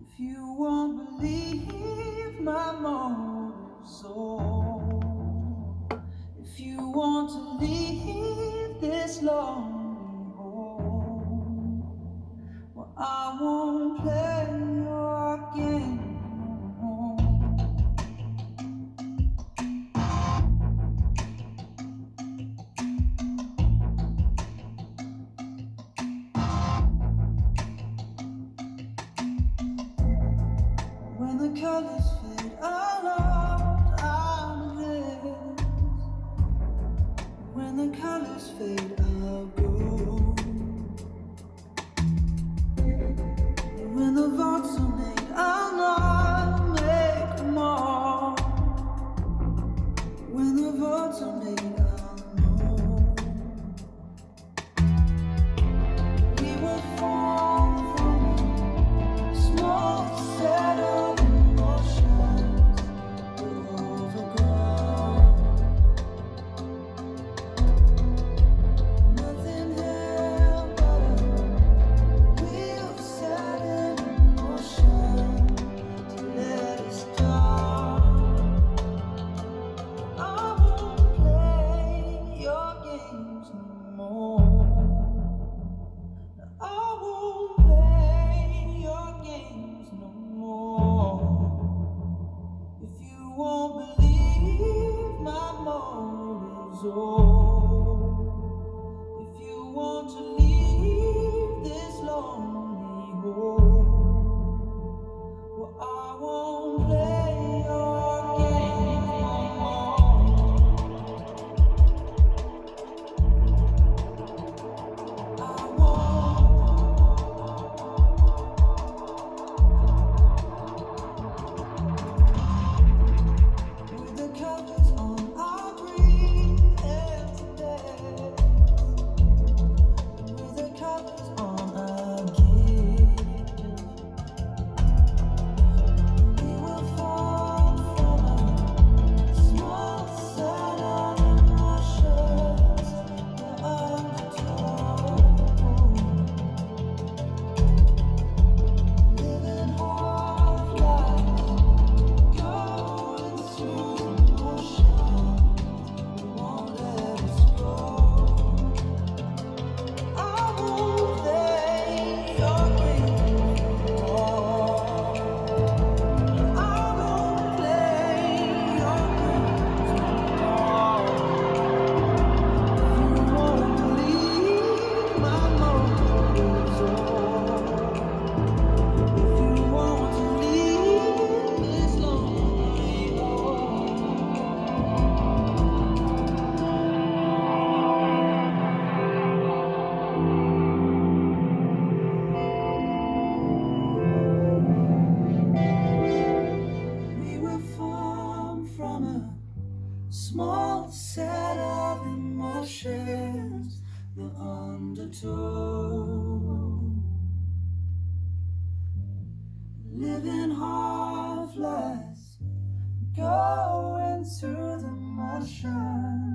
If you my soul, if you want to leave this lonely home, well, I won't play. colors. os outros. Living half-lives Going to the moonshine